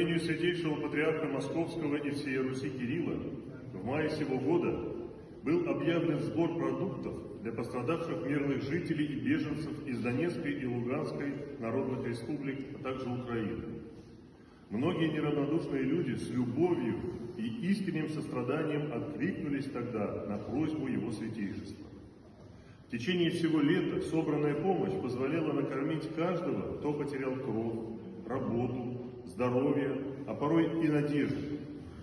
благословению Святейшего Патриарха Московского и всей Руси Кирилла в мае сего года был объявлен сбор продуктов для пострадавших мирных жителей и беженцев из Донецкой и Луганской народных республик, а также Украины. Многие неравнодушные люди с любовью и искренним состраданием откликнулись тогда на просьбу Его Святейшества. В течение всего лета собранная помощь позволяла накормить каждого, кто потерял кровь, работу, здоровье, а порой и надежду.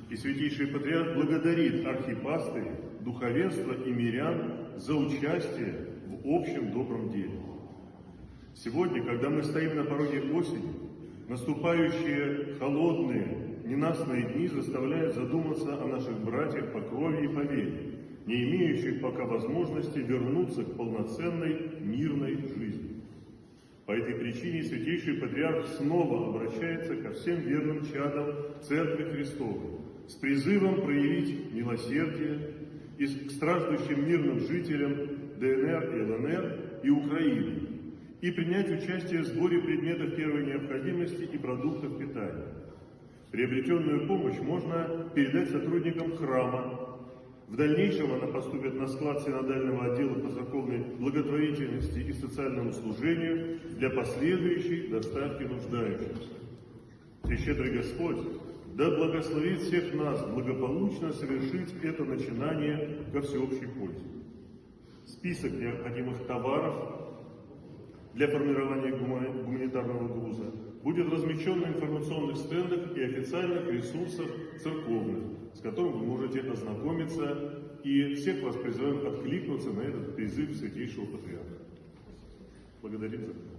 И Святейший Патриарх благодарит архипастырей, духовенство и мирян за участие в общем добром деле. Сегодня, когда мы стоим на пороге осени, наступающие холодные, ненастные дни заставляют задуматься о наших братьях по крови и по вере, не имеющих пока возможности вернуться к полноценной мирной жизни. По этой причине Святейший Патриарх снова обращается ко всем верным чадам Церкви Христовой с призывом проявить милосердие и к страждущим мирным жителям ДНР и ЛНР и Украины и принять участие в сборе предметов первой необходимости и продуктов питания. Приобретенную помощь можно передать сотрудникам храма, в дальнейшем она поступит на склад синодального отдела по церковной благотворительности и социальному служению для последующей доставки нуждающимся. Прещедрый Господь да благословит всех нас благополучно совершить это начинание ко всеобщей пользе. Список необходимых товаров для формирования гуманитарного груза будет размещен на информационных стендах и официальных ресурсах церковных, с которым вы можете ознакомиться, и всех вас призываем откликнуться на этот призыв Святейшего Патриарха. Благодарим за внимание.